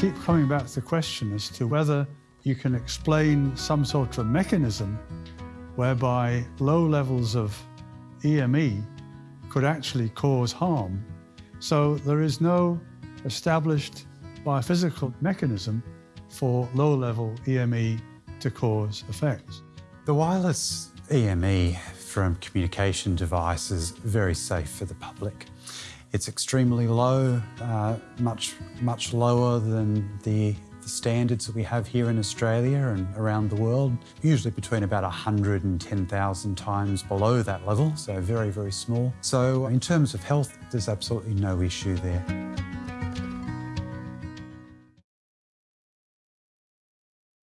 keep coming back to the question as to whether you can explain some sort of mechanism whereby low levels of EME could actually cause harm. So there is no established biophysical mechanism for low-level EME to cause effects. The wireless EME from communication devices very safe for the public. It's extremely low, uh, much, much lower than the, the, standards that we have here in Australia and around the world, usually between about 100 and 10,000 times below that level, so very, very small. So in terms of health, there's absolutely no issue there.